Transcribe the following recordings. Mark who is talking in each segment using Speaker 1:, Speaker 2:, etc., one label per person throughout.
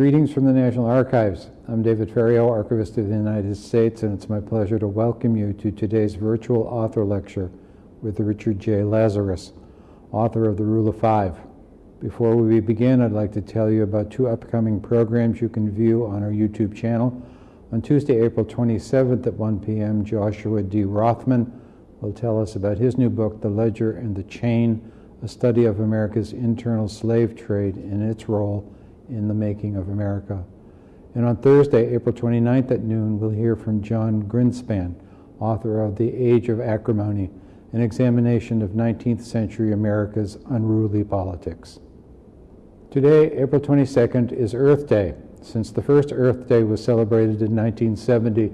Speaker 1: Greetings from the National Archives. I'm David Ferriero, Archivist of the United States, and it's my pleasure to welcome you to today's virtual author lecture with Richard J. Lazarus, author of The Rule of Five. Before we begin, I'd like to tell you about two upcoming programs you can view on our YouTube channel. On Tuesday, April 27th at 1 p.m., Joshua D. Rothman will tell us about his new book, The Ledger and the Chain, a study of America's internal slave trade and its role in the making of America. And on Thursday, April 29th at noon, we'll hear from Jon Grinspan, author of The Age of Acrimony, an examination of 19th century America's unruly politics. Today, April 22nd, is Earth Day. Since the first Earth Day was celebrated in 1970,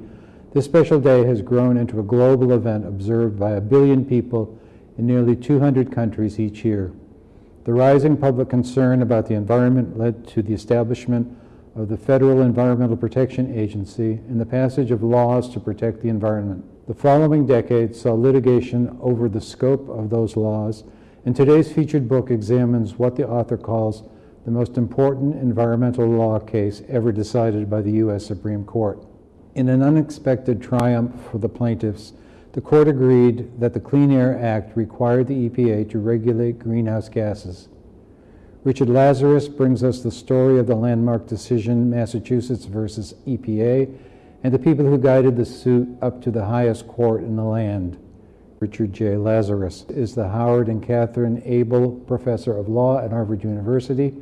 Speaker 1: this special day has grown into a global event observed by a billion people in nearly 200 countries each year. The rising public concern about the environment led to the establishment of the Federal Environmental Protection Agency and the passage of laws to protect the environment. The following decade saw litigation over the scope of those laws, and today's featured book examines what the author calls the most important environmental law case ever decided by the U.S. Supreme Court. In an unexpected triumph for the plaintiffs, the court agreed that the Clean Air Act required the EPA to regulate greenhouse gases. Richard Lazarus brings us the story of the landmark decision Massachusetts versus EPA and the people who guided the suit up to the highest court in the land. Richard J. Lazarus is the Howard and Katherine Aibel Professor of Law at Harvard University,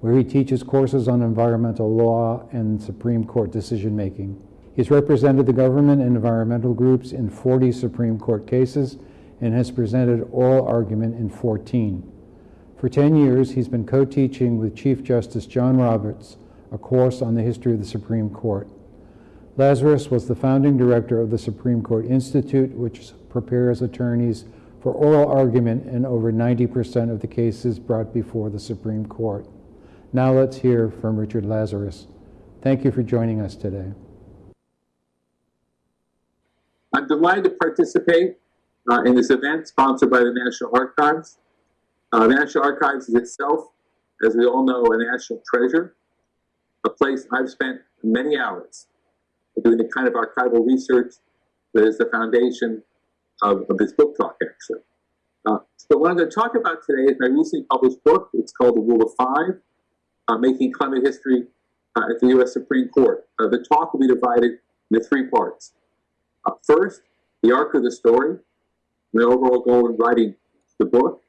Speaker 1: where he teaches courses on environmental law and Supreme Court decision making. He's represented the government and environmental groups in 40 Supreme Court cases and has presented oral argument in 14. For 10 years, he's been co-teaching with Chief Justice John Roberts a course on the history of the Supreme Court. Lazarus was the founding director of the Supreme Court Institute, which prepares attorneys for oral argument in over 90% of the cases brought before the Supreme Court. Now let's hear from Richard Lazarus. Thank you for joining us today.
Speaker 2: I'm delighted to participate uh, in this event sponsored by the National Archives. Uh, the National Archives is itself, as we all know, a national treasure, a place I've spent many hours doing the kind of archival research that is the foundation of, of this book talk, actually. Uh, so what I'm going to talk about today is my recently published book. It's called The Rule of Five, uh, Making Climate History uh, at the U.S. Supreme Court. Uh, the talk will be divided into three parts. First, the arc of the story, the overall goal in writing the book.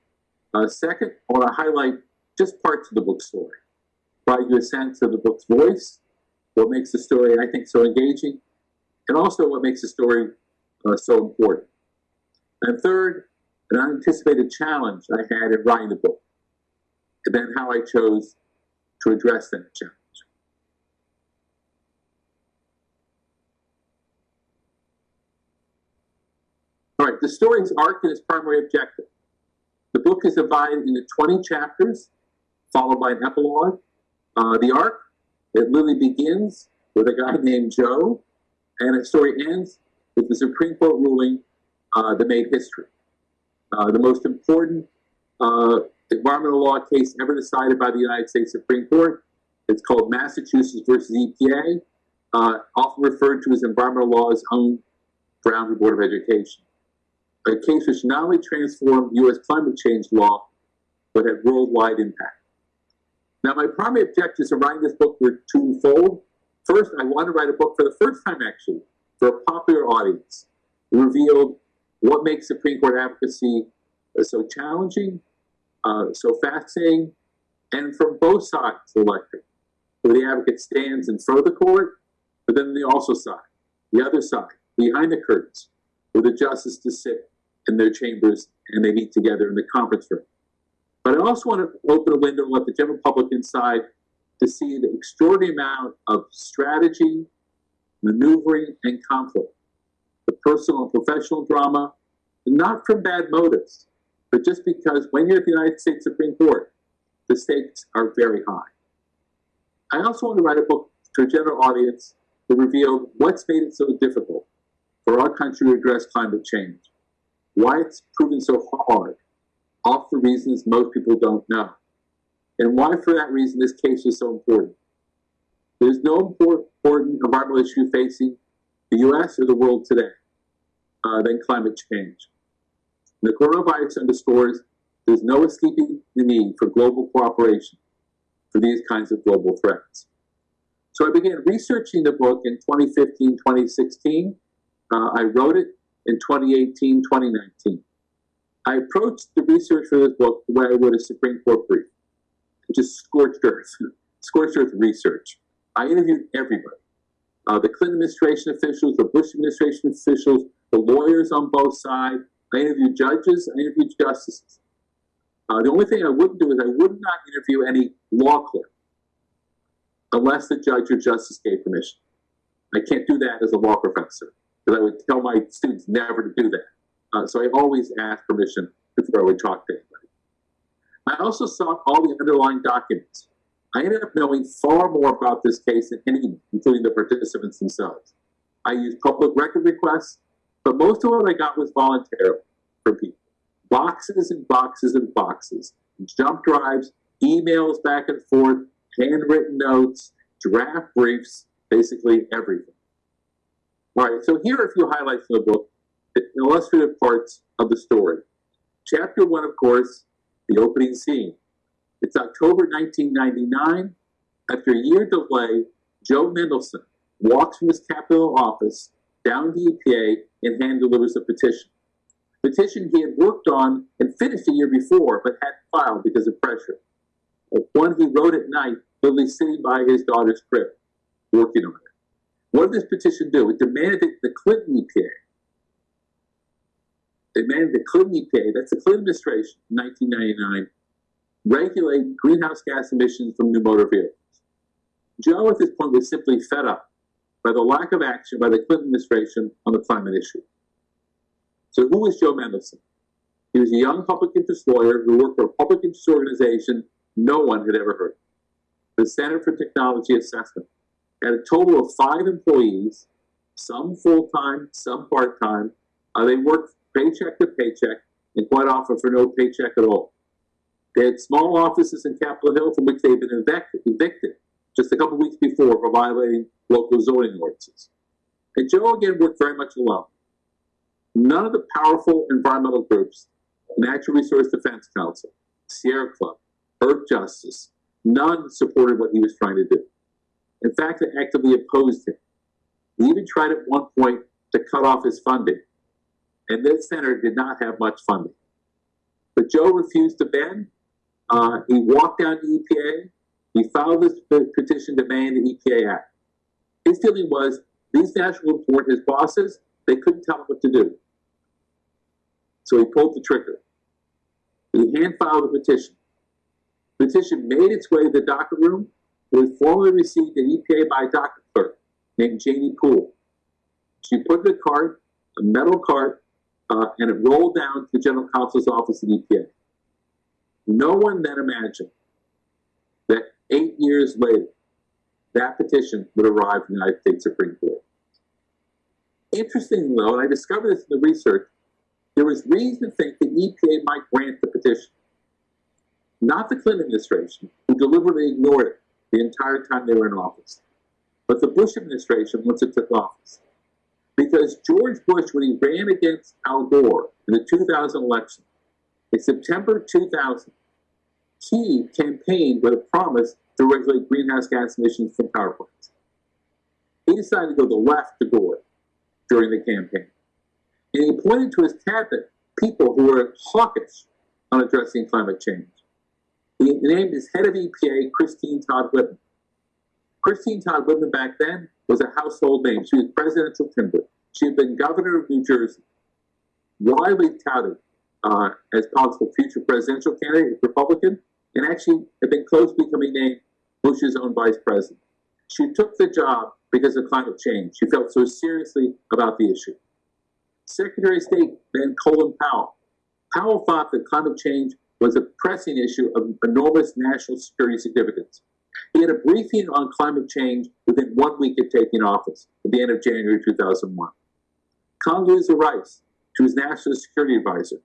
Speaker 2: Uh, second, I want to highlight just parts of the book story, provide you a sense of the book's voice, what makes the story, I think, so engaging, and also what makes the story uh, so important. And third, an unanticipated challenge I had in writing the book, and then how I chose to address that challenge. All right, the story's arc and its primary objective. The book is divided into 20 chapters, followed by an epilogue. Uh, the arc, it literally begins with a guy named Joe, and the story ends with the Supreme Court ruling uh, that made history. Uh, the most important uh, environmental law case ever decided by the United States Supreme Court. It's called Massachusetts versus EPA, uh, often referred to as environmental law's own Brown Board of Education a case which not only transformed U.S. climate change law, but had worldwide impact. Now, my primary objectives in writing this book were twofold. First, I wanted to write a book for the first time, actually, for a popular audience. Revealed what makes Supreme Court advocacy uh, so challenging, uh, so fascinating, and from both sides of the electorate, where the advocate stands in front of the court, but then the also side, the other side, behind the curtains, where the justices sit in their chambers and they meet together in the conference room. But I also want to open a window and let the general public inside to see the extraordinary amount of strategy, maneuvering, and conflict, the personal and professional drama, not from bad motives, but just because when you're at the United States Supreme Court, the stakes are very high. I also want to write a book to a general audience that revealed what's made it so difficult for our country to address climate change why it's proven so hard, off the reasons most people don't know, and why, for that reason, this case is so important. There's no import- important environmental issue facing the US or the world today uh, than climate change. The coronavirus underscores there's no escaping the need for global cooperation for these kinds of global threats. So I began researching the book in 2015, 2016. Uh, I wrote it in 2018, 2019. I approached the research for this book the way I would a Supreme Court brief, which is scorched earth, scorched earth research. I interviewed everybody. Uh, the Clinton administration officials, the Bush administration officials, the lawyers on both sides. I interviewed judges, I interviewed justices. Uh, the only thing I wouldn't do is I would not interview any law clerk unless the judge or justice gave permission. I can't do that as a law professor because I would tell my students never to do that. Uh, so I always ask permission before I would talk to anybody. I also sought all the underlying documents. I ended up knowing far more about this case than anyone, including the participants themselves. I used public record requests, but most of what I got was voluntary from people. Boxes and boxes and boxes, jump drives, emails back and forth, handwritten notes, draft briefs, basically everything. All right, so here are a few highlights of the book, the illustrative parts of the story. Chapter one, of course, the opening scene. It's October 1999. After a year delay, Joe Mendelson walks from his Capitol office down to EPA and hand delivers a petition. Petition he had worked on and finished a year before, but hadn't filed because of pressure. One he wrote at night, literally sitting by his daughter's crib, working on it. What did this petition do? It demanded that the Clinton EPA, demanded the Clinton EPA, that's the Clinton administration, in 1999, regulate greenhouse gas emissions from new motor vehicles. Joe, at this point, was simply fed up by the lack of action by the Clinton administration on the climate issue. So, who was Joe Mendelson? He was a young public interest lawyer who worked for a public interest organization no one had ever heard of, the Center for Technology Assessment. Had a total of five employees, some full time, some part time. Uh, they worked paycheck to paycheck, and quite often for no paycheck at all. They had small offices in Capitol Hill from which they'd been evicted, just a couple weeks before for violating local zoning ordinances. And Joe again worked very much alone. None of the powerful environmental groups, Natural Resource Defense Council, Sierra Club, Earthjustice, none supported what he was trying to do. In fact, they actively opposed him. He even tried at one point to cut off his funding, and this center did not have much funding. But Joe refused to bend. Uh, he walked down to EPA. He filed this petition to demanding the EPA act. His feeling was these national report his bosses, they couldn't tell him what to do. So he pulled the trigger. He hand filed a petition. The petition made its way to the docket room. Was formally received an EPA by a docket clerk named Janie Poole. She put in a cart, a metal cart, uh, and it rolled down to the general counsel's office at EPA. No one then imagined that eight years later, that petition would arrive in the United States Supreme Court. Interestingly, though, and I discovered this in the research, there was reason to think that EPA might grant the petition. Not the Clinton administration, who deliberately ignored it the entire time they were in office, but the Bush administration once it took office. Because George Bush, when he ran against Al Gore in the 2000 election, in September 2000, he campaigned with a promise to regulate greenhouse gas emissions from power plants. He decided to go the left to Gore during the campaign. And he pointed to his cabinet people who were hawkish on addressing climate change. He named as head of EPA Christine Todd Whitman. Christine Todd Whitman back then was a household name. She was presidential timber. She had been governor of New Jersey, widely touted uh, as possible future presidential candidate, Republican, and actually had been close to becoming named Bush's own vice president. She took the job because of climate change. She felt so seriously about the issue. Secretary of State then Colin Powell. Powell thought that climate change was a pressing issue of enormous national security significance. He had a briefing on climate change within one week of taking office, at the end of January 2001. Condoleezza Rice, she was national security advisor.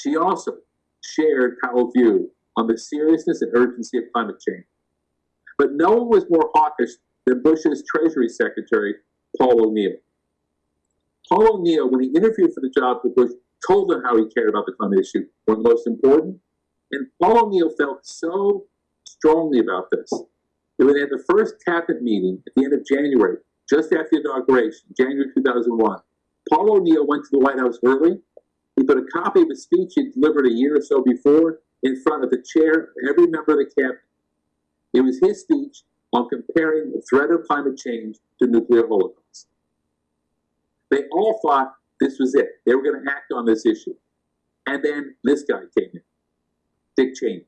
Speaker 2: She also shared Powell's view on the seriousness and urgency of climate change. But no one was more hawkish than Bush's Treasury Secretary, Paul O'Neill. Paul O'Neill, when he interviewed for the job with Bush, told them how he cared about the climate issue, the most important. And Paul O'Neill felt so strongly about this that when they had the first cabinet meeting at the end of January, just after the inauguration, January 2001, Paul O'Neill went to the White House early. He put a copy of a speech he delivered a year or so before in front of the chair of every member of the cabinet. It was his speech on comparing the threat of climate change to nuclear holocaust. They all thought this was it. They were going to act on this issue. And then this guy came in, Dick Cheney.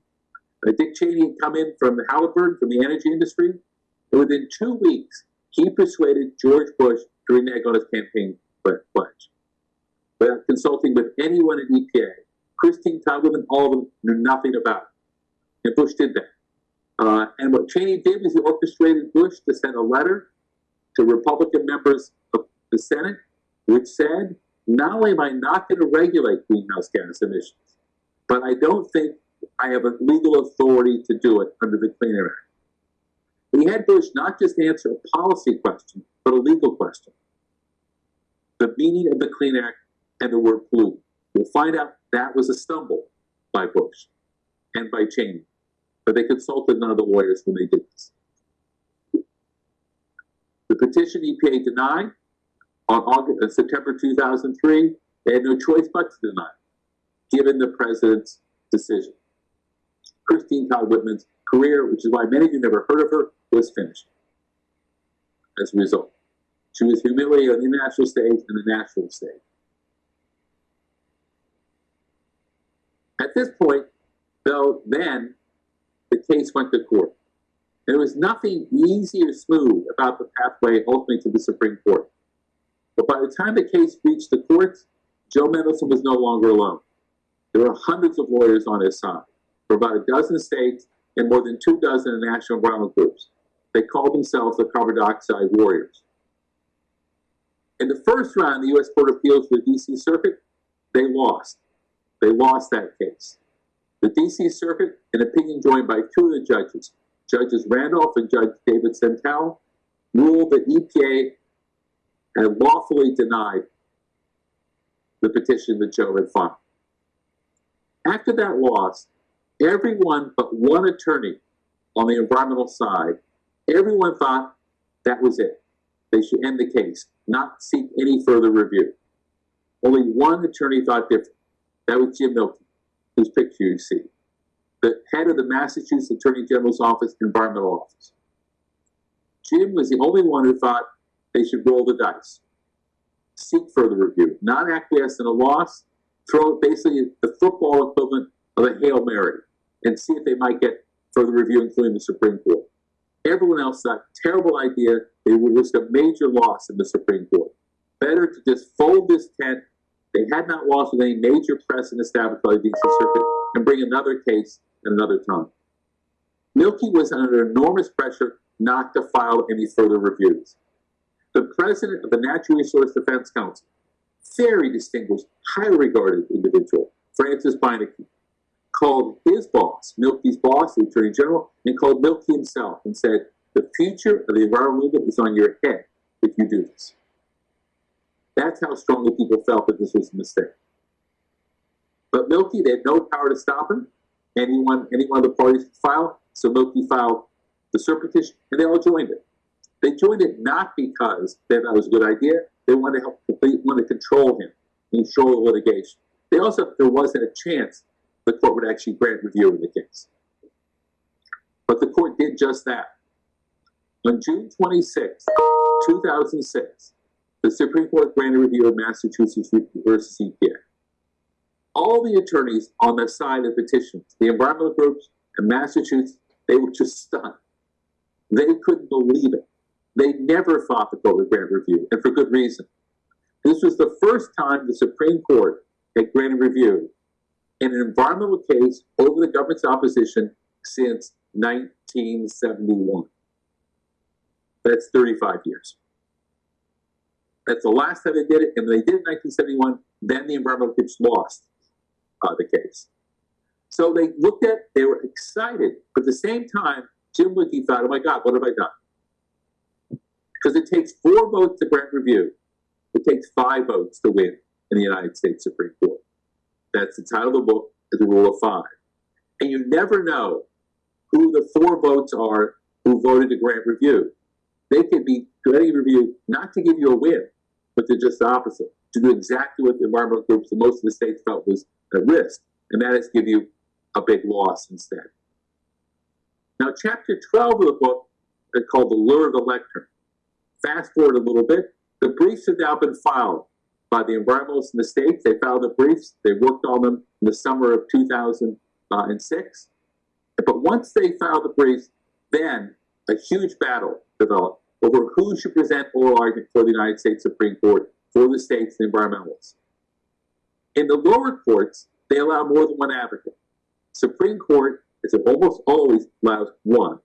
Speaker 2: Uh, Dick Cheney had come in from Halliburton, from the energy industry. And within two weeks, he persuaded George Bush to renege on his campaign pledge. Without consulting with anyone at EPA, Christine Todd Whitman, all of them knew nothing about it. And Bush did that. Uh, and what Cheney did was he orchestrated Bush to send a letter to Republican members of the Senate, which said, not only am I not going to regulate greenhouse gas emissions, but I don't think I have a legal authority to do it under the Clean Air Act. He had Bush not just answer a policy question, but a legal question. The meaning of the Clean Air Act and the word pollutant. We'll find out that was a stumble by Bush and by Cheney, but they consulted none of the lawyers when they did this. The petition EPA denied on August, uh, September 2003. They had no choice but to deny, given the president's decision. Christine Todd Whitman's career, which is why many of you never heard of her, was finished as a result. She was humiliated on the international stage and the national stage. At this point, though, then the case went to court. There was nothing easy or smooth about the pathway ultimately to the Supreme Court. But by the time the case reached the courts, Joe Mendelson was no longer alone. There were hundreds of lawyers on his side from about a dozen states and more than two dozen national environmental groups. They called themselves the carbon dioxide warriors. In the first round, the U.S. Court of Appeals for the D.C. Circuit, they lost. They lost that case. The D.C. Circuit, an opinion joined by two of the judges, Judges Randolph and Judge David Sentelle, ruled that EPA had lawfully denied the petition that Joe had filed. After that loss, everyone but one attorney on the environmental side, everyone thought that was it. They should end the case, not seek any further review. Only one attorney thought different. That was Jim Milkey, whose picture you see, the head of the Massachusetts Attorney General's Office Environmental Office. Jim was the only one who thought they should roll the dice, seek further review, not acquiesce in a loss, throw basically the football equivalent of a Hail Mary and see if they might get further review, including the Supreme Court. Everyone else thought, terrible idea, they would risk a major loss in the Supreme Court. Better to just fold this tent. They had not lost with any major precedent established by the DC Circuit and bring another case at another time. Milkey was under enormous pressure not to file any further reviews. The president of the Natural Resource Defense Council, very distinguished, highly regarded individual, Frances Beinecke, called his boss, Milkey's boss, the Attorney General, and called Milkey himself and said, the future of the environmental movement is on your head if you do this. That's how strongly people felt that this was a mistake. But Milkey, they had no power to stop him. Anyone, any one of the parties could file. So Milkey filed the cert petition, and they all joined it. They joined it not because they thought it was a good idea. They wanted to help, they wanted to control him, control the litigation. They also, there wasn't a chance the court would actually grant review of the case. But the court did just that. On June 26, 2006, the Supreme Court granted review of Massachusetts versus EPA. All the attorneys on the side of petitions, the environmental groups and Massachusetts, they were just stunned. They couldn't believe it. They never fought the court grant review, and for good reason. This was the first time the Supreme Court had granted review in an environmental case over the government's opposition since 1971. That's 35 years. That's the last time they did it, and they did it in 1971, then the environmental groups lost uh, the case. So they looked at, they were excited, but at the same time, Jim Milkey thought, oh my God, what have I done? Because it takes four votes to grant review. It takes five votes to win in the United States Supreme Court. That's the title of the book, the Rule of Five. And you never know who the four votes are who voted to grant review. They could be granting review not to give you a win, but to just the opposite, to do exactly what the environmental groups in most of the states felt was at risk, and that is give you a big loss instead. Now, chapter 12 of the book is called The Lure of the Lectern. Fast forward a little bit, the briefs have now been filed by the environmentalists in the states. They filed the briefs, they worked on them in the summer of 2006. But once they filed the briefs, then a huge battle developed over who should present oral argument for the United States Supreme Court for the states and environmentalists. In the lower courts, they allow more than one advocate. Supreme Court, is almost always allows one.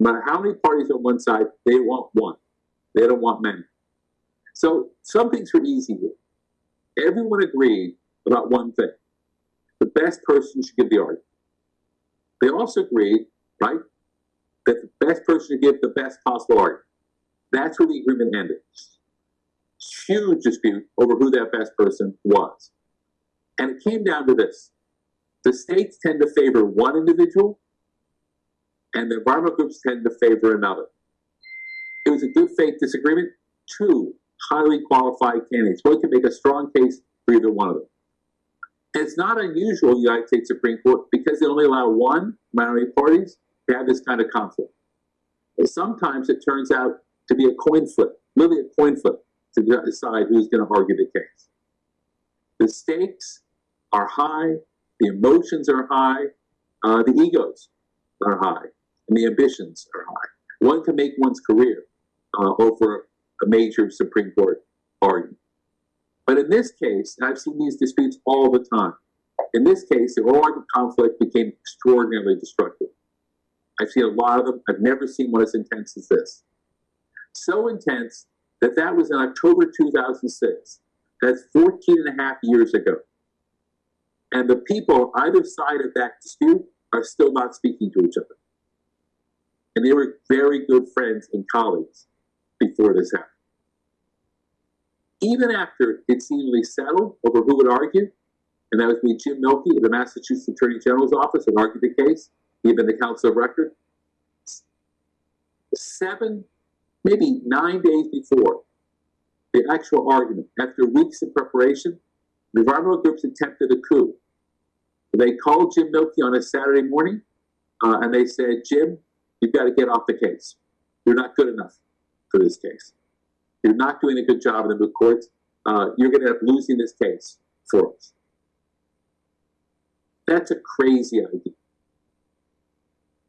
Speaker 2: No matter how many parties on one side, they want one. They don't want many. So some things were easy here. Everyone agreed about one thing. The best person should give the argument. They also agreed, right, that the best person should give the best possible argument. That's where the agreement ended. Huge dispute over who that best person was. And it came down to this. The states tend to favor one individual, and the environmental groups tend to favor another. It was a good faith disagreement. Two highly qualified candidates. One can make a strong case for either one of them. And it's not unusual in the United States Supreme Court because they only allow one minority parties to have this kind of conflict. And sometimes it turns out to be a coin flip, literally a coin flip, to decide who's going to argue the case. The stakes are high, the emotions are high, uh, the egos are high, and the ambitions are high. One can make one's career uh, over a major Supreme Court argument. But in this case, I've seen these disputes all the time, in this case, the oral conflict became extraordinarily destructive. I've seen a lot of them. I've never seen one as intense as this. So intense that that was in October 2006. That's 14 and a half years ago. And the people on either side of that dispute are still not speaking to each other. And they were very good friends and colleagues before this happened. Even after it seemingly settled over who would argue, and that was me, Jim Milkey of the Massachusetts Attorney General's office, and argued the case, he had been the counsel of record. Seven, maybe nine days before the actual argument, after weeks of preparation, the environmental groups attempted a coup. They called Jim Milkey on a Saturday morning, uh, and they said, Jim, you've got to get off the case. You're not good enough for this case. You're not doing a good job in the moot courts. Uh, you're going to end up losing this case for us. That's a crazy idea.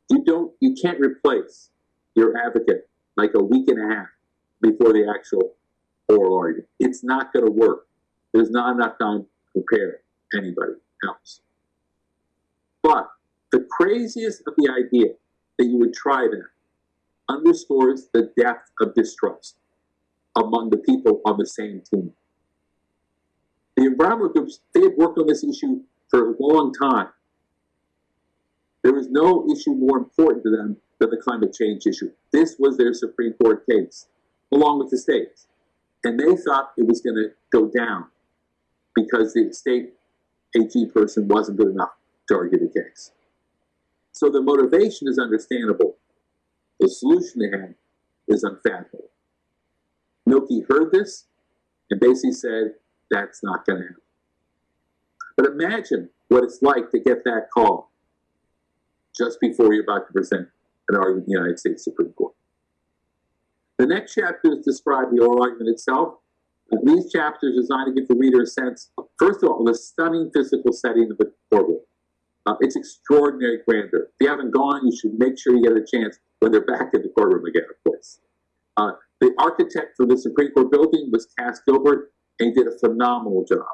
Speaker 2: You don't, you can't replace your advocate like a week and a half before the actual oral argument. It's not going to work. There's not enough time to prepare anybody else. But the craziest of the idea that you would try that underscores the depth of distrust among the people on the same team. The environmental groups, they had worked on this issue for a long time. There was no issue more important to them than the climate change issue. This was their Supreme Court case, along with the states. And they thought it was going to go down because the state AG person wasn't good enough to argue the case. So the motivation is understandable. The solution they had is unfathomable. Milkey heard this and basically said, that's not going to happen. But imagine what it's like to get that call just before you're about to present an argument in the United States Supreme Court. The next chapter is describe the oral argument itself. And these chapters are designed to give the reader a sense, first of all, of the stunning physical setting of the courtroom. Uh, it's extraordinary grandeur. If you haven't gone, you should make sure you get a chance when they're back in the courtroom again, of course. Uh, the architect for the Supreme Court building was Cass Gilbert, and he did a phenomenal job.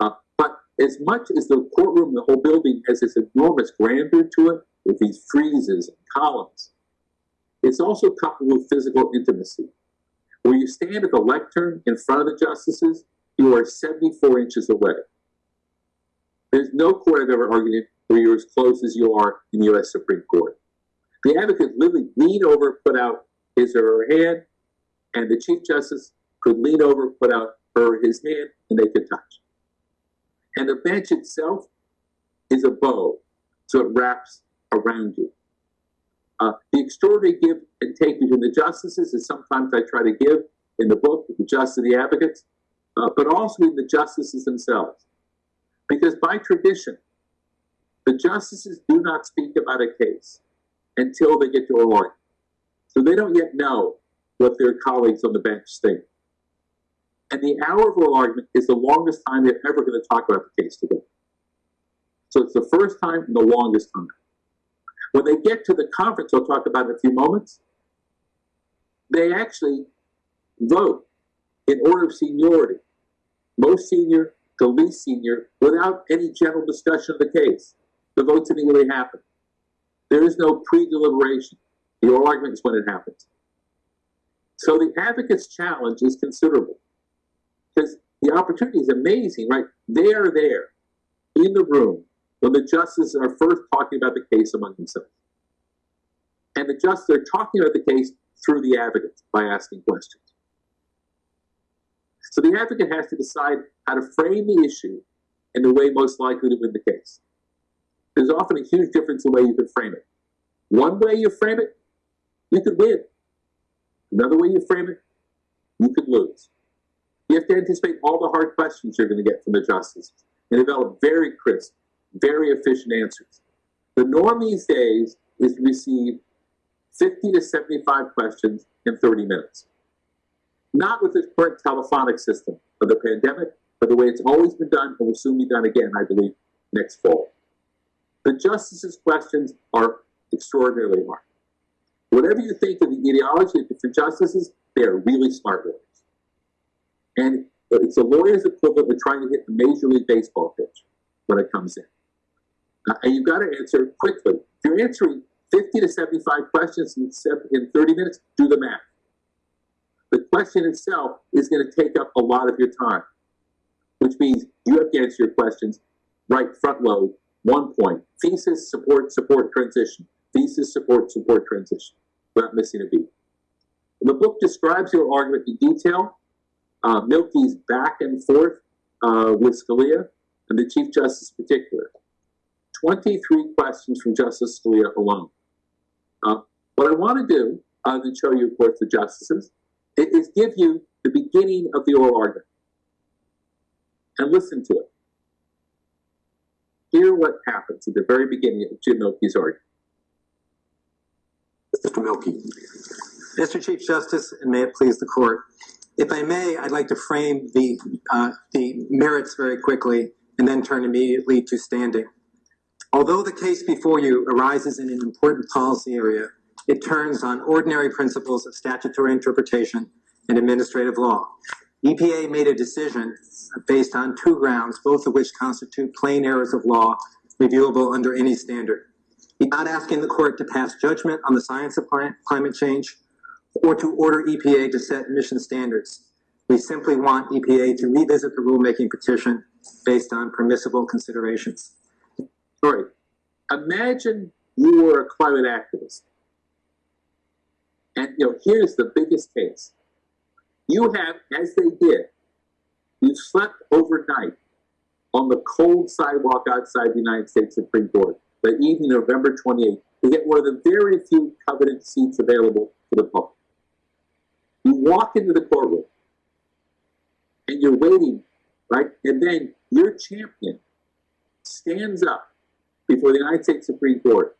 Speaker 2: Uh, but as much as the courtroom, the whole building has this enormous grandeur to it, with these friezes and columns, it's also coupled with physical intimacy. When you stand at the lectern in front of the justices, you are 74 inches away. There's no court I've ever argued in where you're as close as you are in the U.S. Supreme Court. The advocate literally leaned over, put out his or her hand, and the Chief Justice could lean over, put out her his hand, and they could touch. And the bench itself is a bow, so it wraps around you. Uh, the extraordinary give and take between the justices is sometimes I try to give in the book, the justice the advocates, uh, but also in the justices themselves. Because by tradition, the justices do not speak about a case until they get to argument. So they don't yet know what their colleagues on the bench think. And the hour of oral argument is the longest time they're ever going to talk about the case together. So it's the first time and the longest time. When they get to the conference, I'll talk about in a few moments, they actually vote in order of seniority. Most senior to least senior without any general discussion of the case. The votes immediately happen. There is no pre-deliberation. The oral argument is when it happens. So the advocate's challenge is considerable because the opportunity is amazing, right? They are there in the room when the justices are first talking about the case among themselves. And the justices are talking about the case through the advocate by asking questions. So the advocate has to decide how to frame the issue in the way most likely to win the case. There's often a huge difference in the way you can frame it. One way you frame it, you could win. Another way you frame it, you could lose. You have to anticipate all the hard questions you're going to get from the justices and develop very crisp, very efficient answers. The norm these days is to receive 50 to 75 questions in 30 minutes. Not with this current telephonic system of the pandemic, but the way it's always been done and will soon be done again, I believe, next fall. The justices' questions are extraordinarily hard. Whatever you think of the ideology of different justices, they are really smart lawyers. And it's a lawyer's equivalent of trying to hit the Major League Baseball pitch when it comes in. Uh, and you've got to answer quickly. If you're answering 50 to 75 questions in, in 30 minutes, do the math. The question itself is going to take up a lot of your time, which means you have to answer your questions right front load, one point. Thesis, support, support, transition. Thesis, support, support, transition, without missing a beat. The book describes your argument in detail. Uh, Milkey's back and forth uh, with Scalia and the Chief Justice in particular. 23 questions from Justice Scalia alone. Uh, what I want to do, other than show you, of course, the justices, is give you the beginning of the oral argument. And listen to it. Hear what happens at the very beginning of Jim Milkey's argument.
Speaker 3: Mr. Milkey. Mr. Chief Justice, and may it please the court. If I may, I'd like to frame the, uh, the merits very quickly and then turn immediately to standing. Although the case before you arises in an important policy area, it turns on ordinary principles of statutory interpretation and administrative law. EPA made a decision based on two grounds, both of which constitute plain errors of law reviewable under any standard. We're not asking the court to pass judgment on the science of climate change or to order EPA to set emission standards. We simply want EPA to revisit the rulemaking petition based on permissible considerations.
Speaker 2: Right. Imagine you were a climate activist. And you know, here's the biggest case. You have, as they did, you slept overnight on the cold sidewalk outside the United States Supreme Court the evening of November 28th to get one of the very few coveted seats available to the public. You walk into the courtroom and you're waiting, right? And then your champion stands up before the United States Supreme Court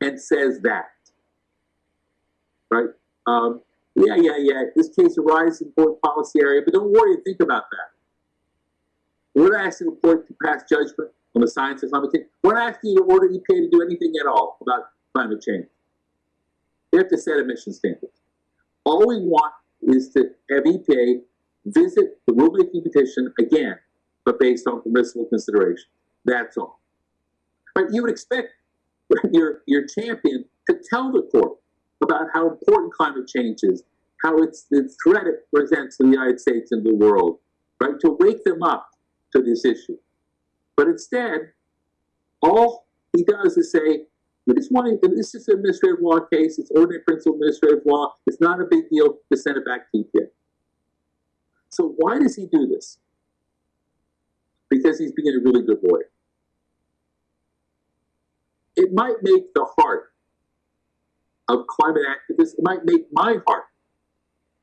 Speaker 2: and says that, right? Um, yeah, yeah, yeah, this case arises in foreign policy area, but don't worry, and think about that. We're not asking the court to pass judgment on the science of climate change. We're not asking you to order EPA to do anything at all about climate change. They have to set emission standards. All we want is to have EPA visit the rulemaking petition again, but based on permissible consideration. That's all. But you would expect your, your champion to tell the court about how important climate change is, how it's the threat it presents to the United States and the world, right? To wake them up to this issue. But instead, all he does is say, want to, this is an administrative law case, it's ordinary principle administrative law, it's not a big deal to send it back to EPA. So why does he do this? Because he's being a really good lawyer. It might make the heart of climate activists, it might make my heart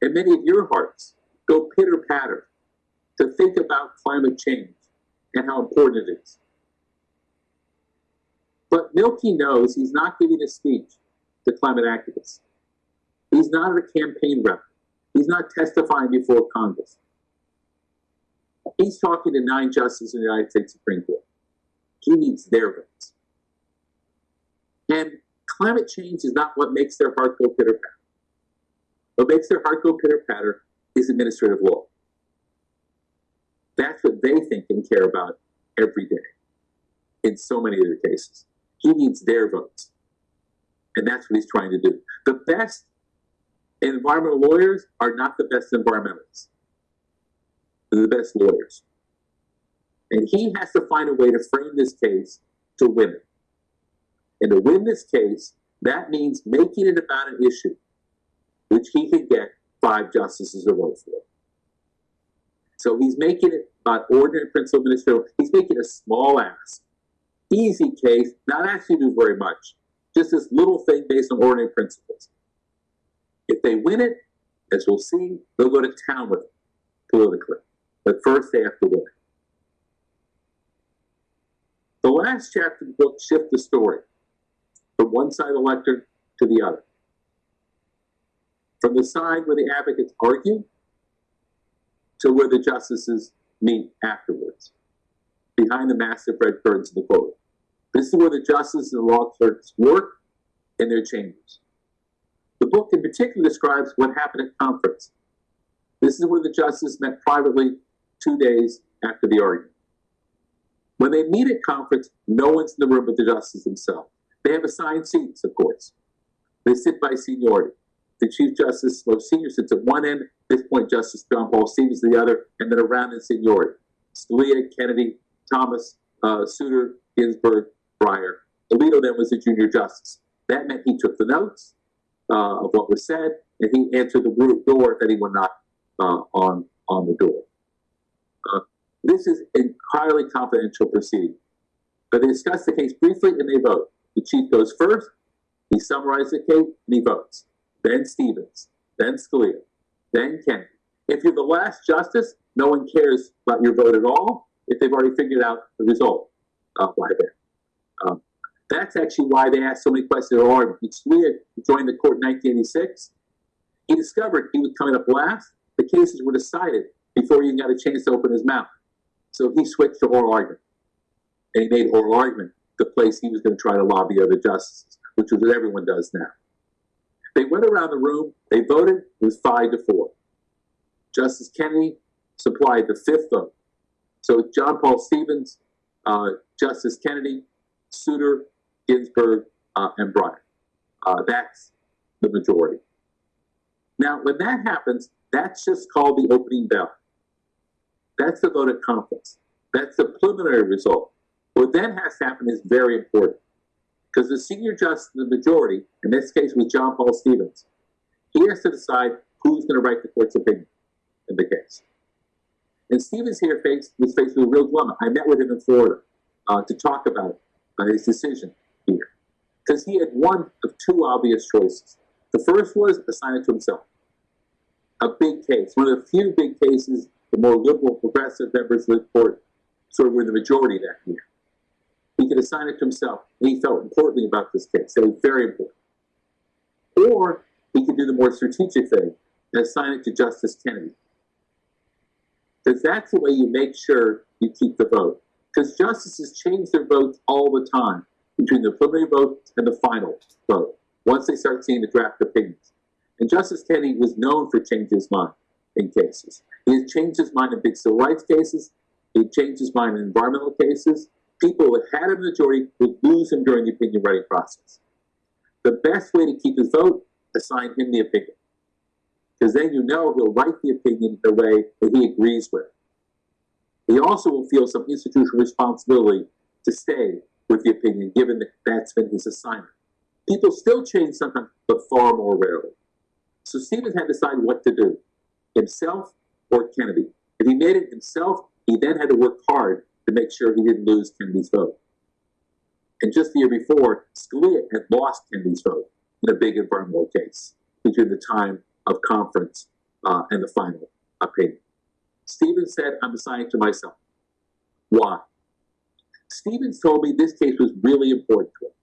Speaker 2: and many of your hearts go pitter patter to think about climate change and how important it is. But Milkey knows he's not giving a speech to climate activists. He's not a campaign rep. He's not testifying before Congress. He's talking to nine justices in the United States Supreme Court. He needs their votes. And climate change is not what makes their heart go pitter patter. What makes their heart go pitter patter is administrative law. That's what they think and care about every day in so many of other cases. He needs their votes. And that's what he's trying to do. The best environmental lawyers are not the best environmentalists. They're the best lawyers. And he has to find a way to frame this case to it. And to win this case, that means making it about an issue which he could get five justices to vote for. So he's making it about ordinary principle administrative. He's making a small ask, easy case, not to do very much, just this little thing based on ordinary principles. If they win it, as we'll see, they'll go to town with it politically. But first, they have to win it. The last chapter of the book shifts the story from one side of the lectern to the other. From the side where the advocates argue to where the justices meet afterwards, behind the massive red curtains of the courtroom. This is where the justices and the law clerks work in their chambers. The book in particular describes what happened at conference. This is where the justices met privately two days after the argument. When they meet at conference, no one's in the room but the justices themselves. They have assigned seats, of course. They sit by seniority. The Chief Justice, most senior, sits at one end. At this point, Justice John Paul Stevens the other, and then around in seniority. Scalia, Kennedy, Thomas, uh, Souter, Ginsburg, Breyer. Alito then was a junior justice. That meant he took the notes uh, of what was said, and he answered the door if anyone knocked uh, on on the door. Uh, this is entirely confidential proceeding. But they discuss the case briefly and they vote. The chief goes first, he summarizes the case, and he votes. Then Stevens, then Scalia, then Kennedy. If you're the last justice, no one cares about your vote at all if they've already figured out the result of why then. Um, that's actually why they asked so many questions. Or when Scalia joined the court in 1986, he discovered he was coming up last. The cases were decided before he even got a chance to open his mouth. So he switched to oral argument. And he made oral argument the place he was going to try to lobby other justices, which is what everyone does now. They went around the room, they voted, it was five to four. Justice Kennedy supplied the fifth vote. So John Paul Stevens, uh, Justice Kennedy, Souter, Ginsburg, uh, and Breyer. Uh, that's the majority. Now, when that happens, that's just called the opening bell. That's the vote at conference. That's the preliminary result. What then has to happen is very important because the senior justice in the majority, in this case was John Paul Stevens, he has to decide who's going to write the court's opinion in the case. And Stevens here faced, was faced with a real dilemma. I met with him in Florida uh, to talk about uh, his decision here because he had one of two obvious choices. The first was assign it to himself. A big case, one of the few big cases the more liberal, progressive members of the court sort of were the majority that year. He could assign it to himself. And he felt importantly about this case. Was very important. Or he could do the more strategic thing and assign it to Justice Kennedy. Because that's the way you make sure you keep the vote. Because justices change their votes all the time between the preliminary vote and the final vote, once they start seeing the draft opinions. And Justice Kennedy was known for changing his mind in cases. He has changed his mind in big civil rights cases. He changed his mind in environmental cases. People who had a majority would lose him during the opinion writing process. The best way to keep his vote, assign him the opinion. Because then you know he'll write the opinion the way that he agrees with. He also will feel some institutional responsibility to stay with the opinion, given that that's been his assignment. People still change sometimes, but far more rarely. So Stevens had to decide what to do, himself or Kennedy. If he made it himself, he then had to work hard to make sure he didn't lose Kennedy's vote. And just the year before, Scalia had lost Kennedy's vote in a big environmental case between the time of conference uh, and the final opinion. Stevens said, I'm assigning to myself. Why? Stevens told me this case was really important to him.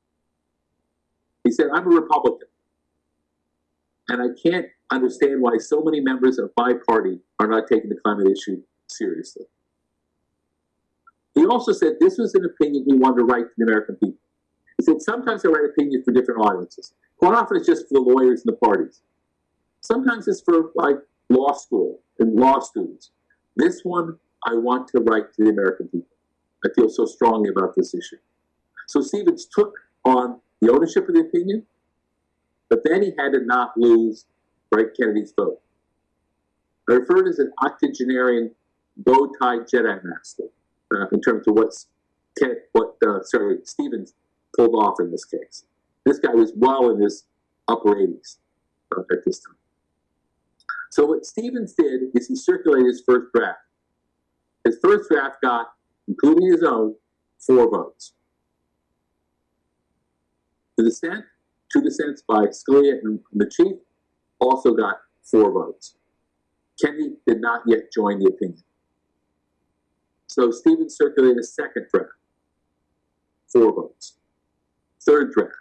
Speaker 2: He said, I'm a Republican. And I can't understand why so many members of my party are not taking the climate issue seriously. He also said this was an opinion he wanted to write to the American people. He said, sometimes I write opinions for different audiences. Quite often it's just for the lawyers and the parties. Sometimes it's for like law school and law students. This one I want to write to the American people. I feel so strongly about this issue. So Stevens took on the ownership of the opinion, but then he had to not lose Wright Kennedy's vote. I refer to as an octogenarian bow-tie Jedi master uh, in terms of what's what uh, sorry Stevens pulled off in this case. This guy was well in his upper 80s uh, at this time. So what Stevens did is he circulated his first draft. His first draft got, including his own, four votes. The dissent, two dissents by Scalia and the chief, also got four votes. Kennedy did not yet join the opinion. So Stevens circulated a second draft, four votes. Third draft,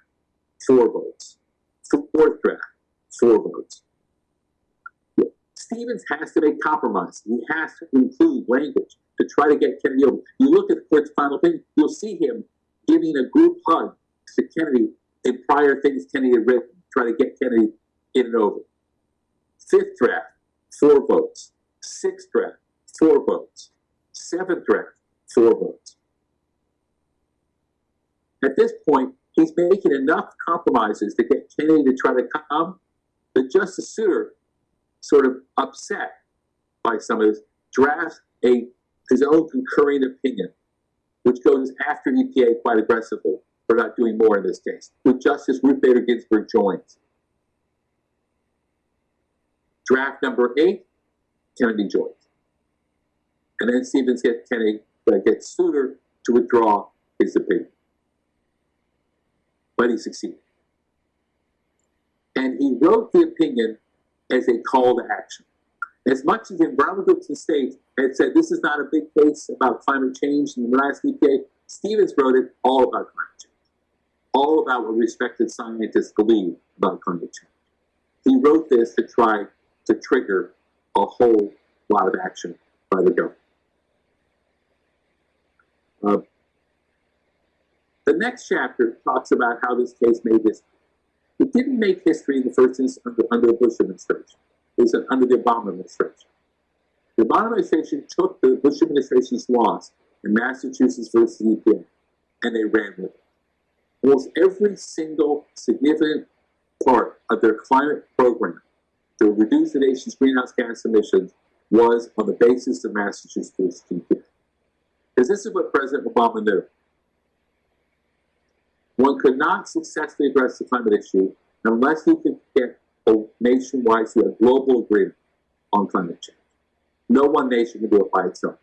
Speaker 2: four votes. Fourth draft, four votes. Stevens has to make compromises. He has to include language to try to get Kennedy over. You look at the court's final thing, you'll see him giving a group hug to Kennedy in prior things Kennedy had written, try to get Kennedy in and over. Fifth draft, four votes. Sixth draft, four votes. Seventh draft, four votes. At this point, he's making enough compromises to get Kennedy to try to come, but Justice Souter, sort of upset by some of this, drafts a his own concurring opinion, which goes after EPA quite aggressively for not doing more in this case, which Justice Ruth Bader Ginsburg joins. Draft number eight, Kennedy joins. And then Stevens gets Kennedy, uh, gets Souter to withdraw his opinion. But he succeeded. And he wrote the opinion as a call to action. As much as the environmental states had said this is not a big case about climate change and the last EPA, Stevens wrote it all about climate change, all about what respected scientists believe about climate change. He wrote this to try to trigger a whole lot of action by the government. Uh, the next chapter talks about how this case made history. It didn't make history in the first instance under, under the Bush administration. It was under the Obama administration. The Obama administration took the Bush administration's loss in Massachusetts versus EPA, and they ran with it. Almost every single significant part of their climate program to reduce the nation's greenhouse gas emissions was on the basis of Massachusetts versus EPA. Because this is what President Obama knew. One could not successfully address the climate issue unless you could get a nationwide, a global agreement on climate change. No one nation can do it by itself.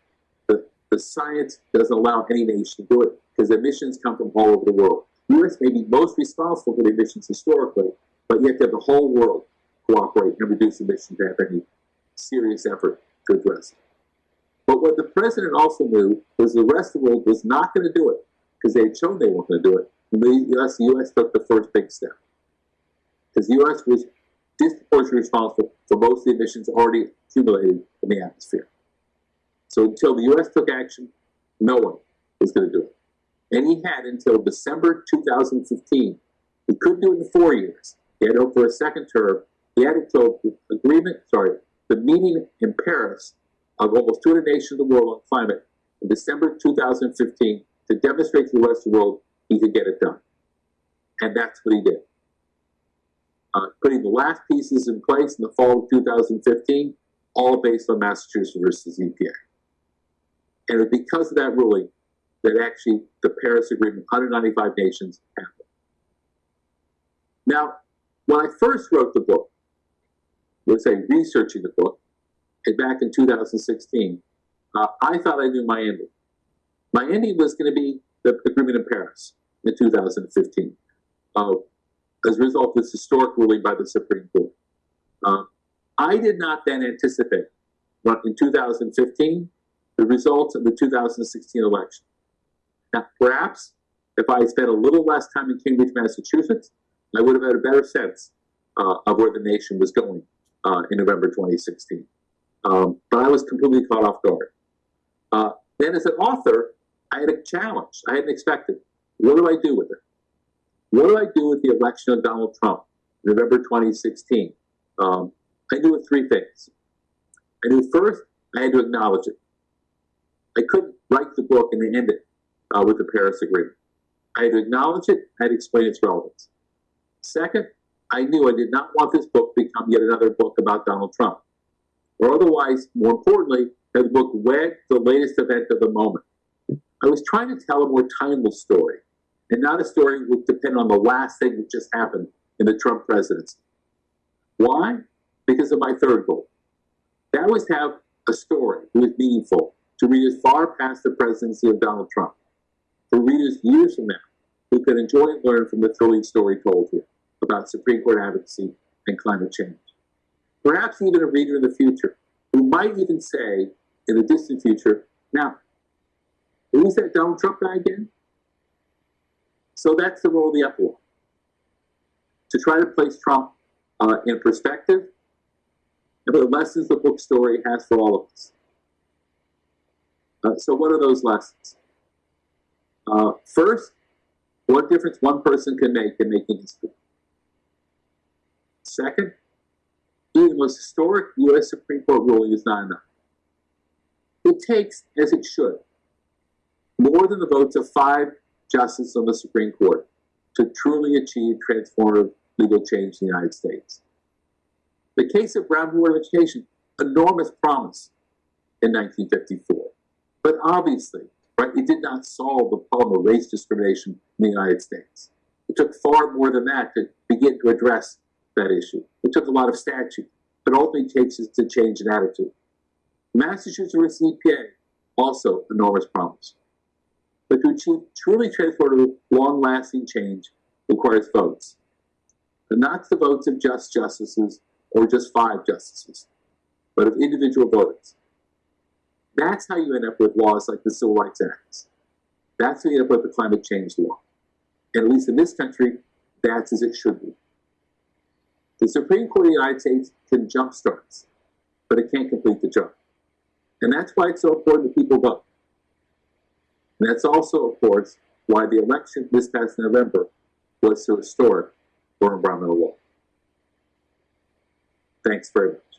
Speaker 2: The, the science doesn't allow any nation to do it because emissions come from all over the world. The U.S. may be most responsible for the emissions historically, but you have to have the whole world cooperate and reduce emissions to have any serious effort to address it. But what the president also knew was the rest of the world was not going to do it because they had shown they weren't going to do it. The US, the US took the first big step because the US was disproportionately responsible for most of the emissions already accumulated in the atmosphere. So until the US took action, no one was going to do it. And he had until December 2015. He couldn't do it in four years. He had to hope for a second term. He had until the agreement, sorry, the meeting in Paris of almost 200 nations of the world on climate in December 2015 to demonstrate to the rest of the world he could get it done. And that's what he did. Uh, putting the last pieces in place in the fall of 2015, all based on Massachusetts versus EPA. And it was because of that ruling, that actually the Paris Agreement, 195 nations happened. Now, when I first wrote the book, let's say researching the book, and back in 2016, uh, I thought I knew my ending. My ending was going to be the agreement in Paris in 2015, uh, as a result of this historic ruling by the Supreme Court. Uh, I did not then anticipate, but in 2015, the results of the 2016 election. Now, perhaps if I had spent a little less time in Cambridge, Massachusetts, I would have had a better sense uh, of where the nation was going uh, in November 2016. Um, but I was completely caught off guard. Uh, then, as an author, I had a challenge. I hadn't expected. What do I do with it? What do I do with the election of Donald Trump, November 2016? Um, I knew three things. I knew first, I had to acknowledge it. I couldn't write the book and end it uh, with the Paris Agreement. I had to acknowledge it, I had to explain its relevance. Second, I knew I did not want this book to become yet another book about Donald Trump. Or otherwise, more importantly, have the book wed the latest event of the moment. I was trying to tell a more timeless story, and not a story that would depend on the last thing that just happened in the Trump presidency. Why? Because of my third goal. That was to have a story that was meaningful to readers far past the presidency of Donald Trump, for readers years from now who could enjoy and learn from the thrilling story told here about Supreme Court advocacy and climate change. Perhaps even a reader in the future who might even say, in the distant future, now, who's that Donald Trump guy again? So that's the role of the epilogue. To try to place Trump uh, in perspective and the lessons the book story has for all of us. Uh, so, what are those lessons? Uh, first, what difference one person can make in making history. Second, even the most historic U.S. Supreme Court ruling is not enough. It takes, as it should, more than the votes of five justices on the Supreme Court to truly achieve transformative legal change in the United States. The case of Brown Board of Education, enormous promise in 1954. But obviously, right, it did not solve the problem of race discrimination in the United States. It took far more than that to begin to address that issue. It took a lot of statute, but ultimately takes us to change an attitude. Massachusetts EPA, also enormous promise. But to achieve truly transformative, long-lasting change requires votes. And not the votes of just justices or just five justices, but of individual voters. That's how you end up with laws like the Civil Rights Act. That's how you end up with the climate change law. And at least in this country, that's as it should be. The Supreme Court of the United States can jumpstart, but it can't complete the jump. And that's why it's so important that people vote. And that's also, of course, why the election this past November was so historic for environmental law. Thanks very much.